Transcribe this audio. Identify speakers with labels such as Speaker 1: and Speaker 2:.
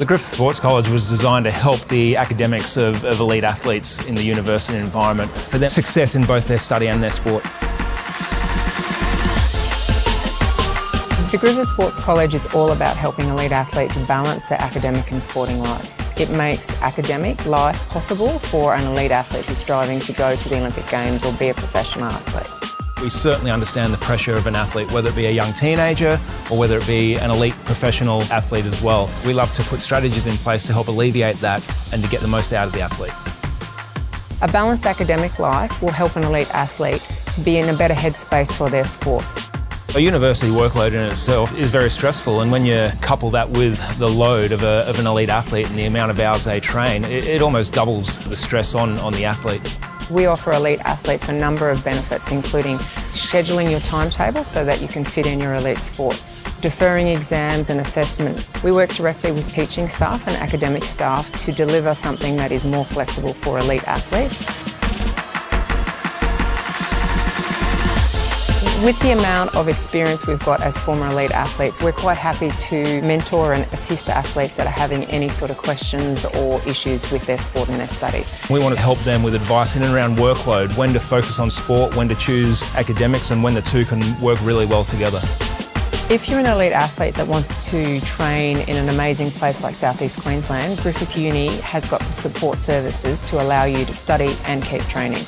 Speaker 1: The Griffith Sports College was designed to help the academics of, of elite athletes in the university environment for their success in both their study and their sport.
Speaker 2: The Griffith Sports College is all about helping elite athletes balance their academic and sporting life. It makes academic life possible for an elite athlete who's striving to go to the Olympic Games or be a professional athlete.
Speaker 1: We certainly understand the pressure of an athlete, whether it be a young teenager or whether it be an elite professional athlete as well. We love to put strategies in place to help alleviate that and to get the most out of the athlete.
Speaker 2: A balanced academic life will help an elite athlete to be in a better headspace for their sport.
Speaker 1: A university workload in itself is very stressful and when you couple that with the load of, a, of an elite athlete and the amount of hours they train, it, it almost doubles the stress on, on the athlete.
Speaker 2: We offer elite athletes a number of benefits, including scheduling your timetable so that you can fit in your elite sport, deferring exams and assessment. We work directly with teaching staff and academic staff to deliver something that is more flexible for elite athletes. With the amount of experience we've got as former elite athletes, we're quite happy to mentor and assist athletes that are having any sort of questions or issues with their sport and their study.
Speaker 1: We want to help them with advice in and around workload, when to focus on sport, when to choose academics and when the two can work really well together.
Speaker 2: If you're an elite athlete that wants to train in an amazing place like Southeast Queensland, Griffith Uni has got the support services to allow you to study and keep training.